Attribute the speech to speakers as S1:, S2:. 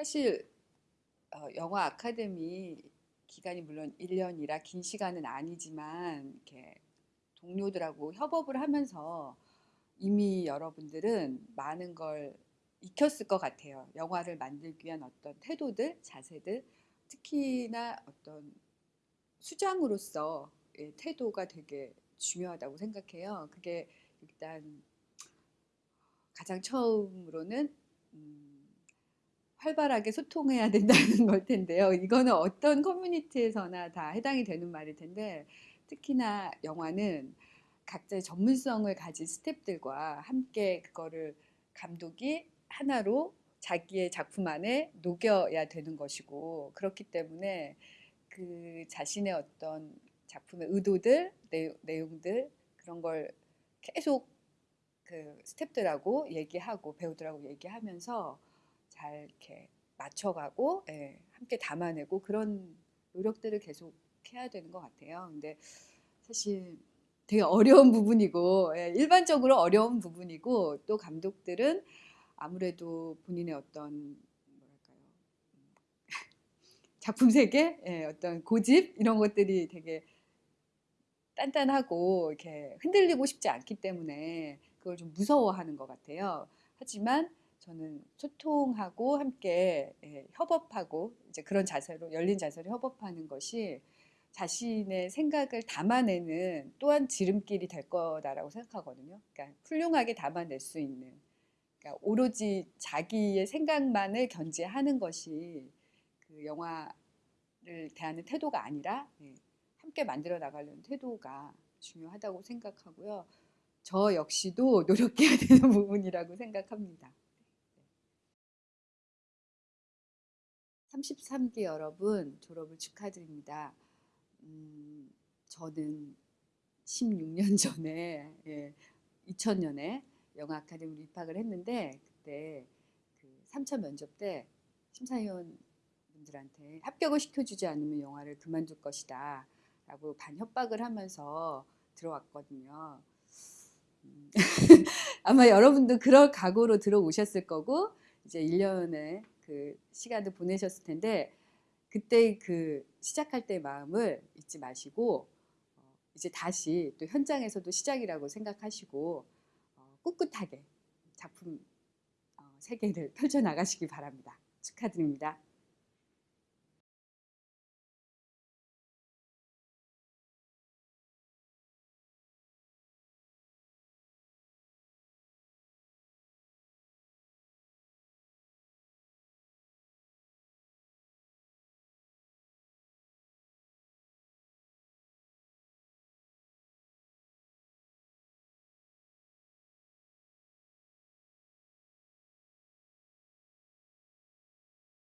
S1: 사실 어, 영화 아카데미 기간이 물론 1년이라 긴 시간은 아니지만 이렇게 동료들하고 협업을 하면서 이미 여러분들은 많은 걸 익혔을 것 같아요. 영화를 만들기 위한 어떤 태도들, 자세들, 특히나 어떤 수장으로서 의 태도가 되게 중요하다고 생각해요. 그게 일단 가장 처음으로는 음, 활발하게 소통해야 된다는 걸 텐데요. 이거는 어떤 커뮤니티에서나 다 해당이 되는 말일 텐데 특히나 영화는 각자의 전문성을 가진 스탭들과 함께 그거를 감독이 하나로 자기의 작품 안에 녹여야 되는 것이고 그렇기 때문에 그 자신의 어떤 작품의 의도들, 내용들 그런 걸 계속 그 스탭들하고 얘기하고 배우들하고 얘기하면서 잘 이렇게 맞춰가고 예, 함께 담아내고 그런 노력들을 계속 해야 되는 것 같아요. 근데 사실 되게 어려운 부분이고 예, 일반적으로 어려운 부분이고 또 감독들은 아무래도 본인의 어떤 뭐랄까요 작품 세계 예, 어떤 고집 이런 것들이 되게 단단하고 이렇게 흔들리고 싶지 않기 때문에 그걸 좀 무서워하는 것 같아요. 하지만 저는 소통하고 함께 예, 협업하고 이제 그런 자세로 열린 자세로 협업하는 것이 자신의 생각을 담아내는 또한 지름길이 될 거다라고 생각하거든요. 그러니까 훌륭하게 담아낼 수 있는 그러니까 오로지 자기의 생각만을 견제하는 것이 그 영화를 대하는 태도가 아니라 예, 함께 만들어 나가려는 태도가 중요하다고 생각하고요. 저 역시도 노력해야 되는 부분이라고 생각합니다. 33기 여러분 졸업을 축하드립니다. 음, 저는 16년 전에 예, 2000년에 영화 아카데미로 입학을 했는데 그때 그 3차 면접 때 심사위원 분들한테 합격을 시켜주지 않으면 영화를 그만둘 것이다 라고 반협박을 하면서 들어왔거든요. 음, 아마 여러분도 그럴 각오로 들어오셨을 거고 이제 1년의 그 시간을 보내셨을 텐데 그때 그 시작할 때 마음을 잊지 마시고 어, 이제 다시 또 현장에서도 시작이라고 생각하시고 어, 꿋꿋하게 작품 어, 세계를 펼쳐나가시기 바랍니다. 축하드립니다.